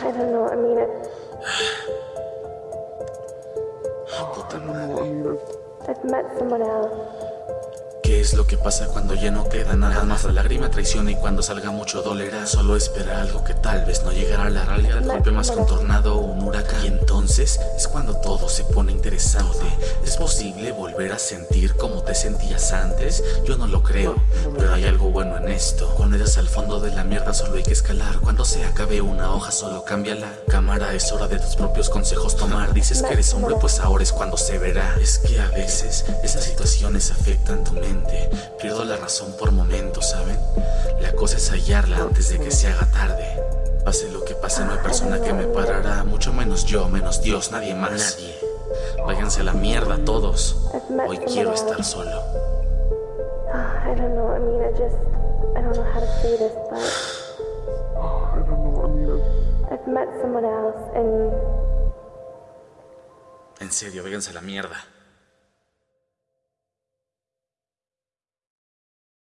don't know. I mean, madre. I've met someone else. ¿Qué es lo que pasa cuando ya no queda nada más? La lágrima traiciona y cuando salga mucho dolerá. Solo espera algo que tal vez no llegará a la realidad. Golpe más que un tornado o un huracán. Y entonces es cuando todo se pone interesante. ¿Es posible volver a sentir como te sentías antes? Yo no lo creo, pero hay esto. Cuando eres al fondo de la mierda solo hay que escalar. Cuando se acabe una hoja solo cambia la cámara. Es hora de tus propios consejos tomar. Dices que eres hombre, pues ahora es cuando se verá. Es que a veces esas situaciones afectan tu mente. Pierdo la razón por momentos, ¿saben? La cosa es hallarla antes de que se haga tarde. Pase lo que pase, no hay persona que me parará. Mucho menos yo, menos Dios, nadie más. Nadie. Váyanse a la mierda todos. Hoy quiero estar solo. I don't know. I mean, I just, I don't know how to say this, but I don't know. I mean, it, I've met someone else, and En serio, váyanse a la mierda.